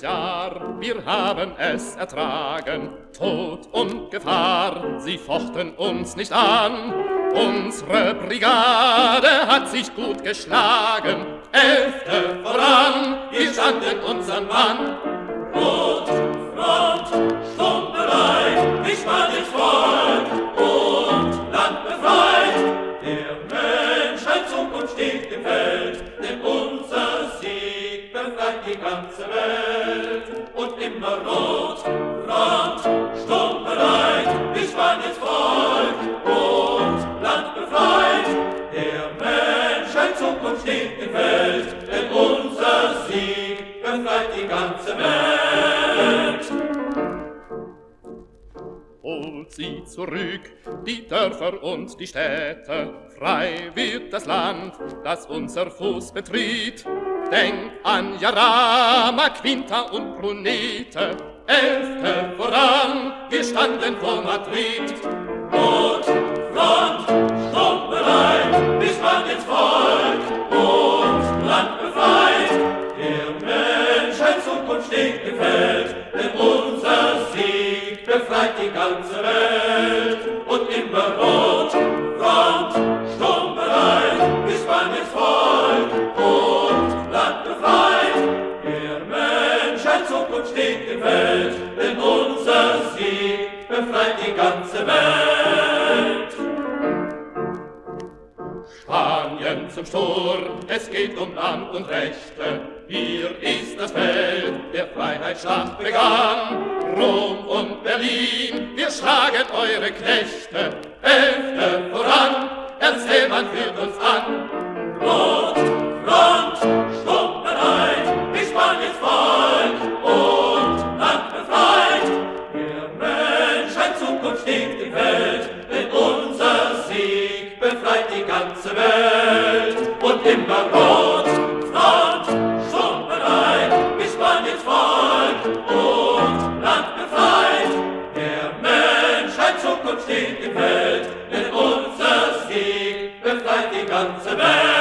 wir haben es ertragen, Tod und Gefahr, sie fochten uns nicht an. Unsere Brigade hat sich gut geschlagen, Elfte voran, wir standen unseren Mann. Rot, Front, Sturm bereit, ich war nicht Volk und Land befreit. Der Menschheit Zukunft steht im Feld, denn unser Sieg befreit die ganze Welt. Sie zurück, die Dörfer und die Städte, frei wird das Land, das unser Fuß betritt. Denk an Jarama, Quinta und Brunete, Elfte voran, wir standen vor Madrid. Rot, Front, Sturm bereit, bis man ins Volk und Land befreit. Der Menschheit Zukunft steht gefällt, denn unser Sieg befreit die ganze Welt. Befreit die ganze Welt. Spanien zum Sturm, es geht um Land und Rechte. Hier ist das Feld, der Freiheitsschlacht begann. Rom und Berlin, wir schlagen eure Knechte. Elfte voran, erzähl, man führt uns befreit die ganze Welt und immer rot, front, schon bereit, bis Spaniens Volk und Land befreit. Der Menschheit Zukunft steht im Feld, denn unser Sieg befreit die ganze Welt.